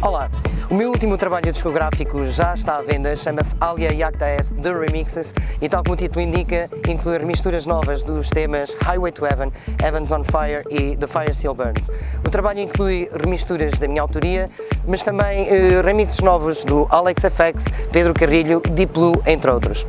Olá, o meu último trabalho discográfico já está à venda, chama-se Alia Yakta S The Remixes e tal como o título indica, inclui misturas novas dos temas Highway to Heaven, Heavens on Fire e The Fire Still Burns. O trabalho inclui remisturas da minha autoria, mas também eh, remixes novos do Alex FX, Pedro Carrilho, Deep Blue, entre outros.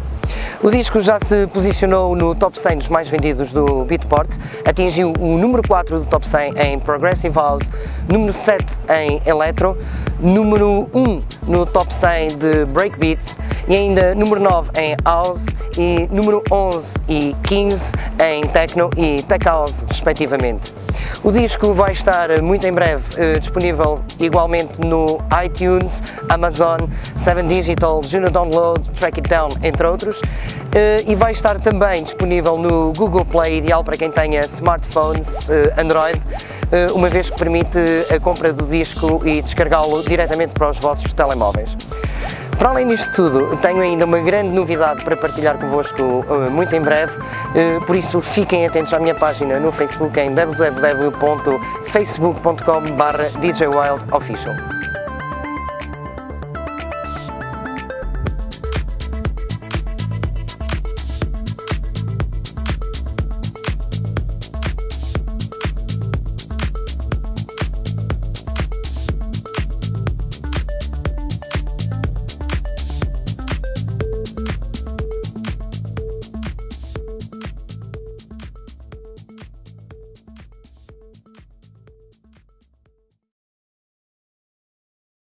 O disco já se posicionou no top 100 dos mais vendidos do Beatport, atingiu o número 4 do top 100 em Progressive House, número 7 em Electro, número 1 no top 100 de Breakbeats e ainda número 9 em House e número 11 e 15 em Techno e Tech House respectivamente. O disco vai estar muito em breve eh, disponível igualmente no iTunes, Amazon, 7 Digital, Juno Download, Track It Down, entre outros, eh, e vai estar também disponível no Google Play, ideal para quem tenha smartphones eh, Android, eh, uma vez que permite a compra do disco e descarregá-lo diretamente para os vossos telemóveis. Para além disto tudo, tenho ainda uma grande novidade para partilhar convosco eh, muito em breve, eh, por isso fiquem atentos à minha página no Facebook em www.facebook.com.br DJWildOfficial.